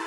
you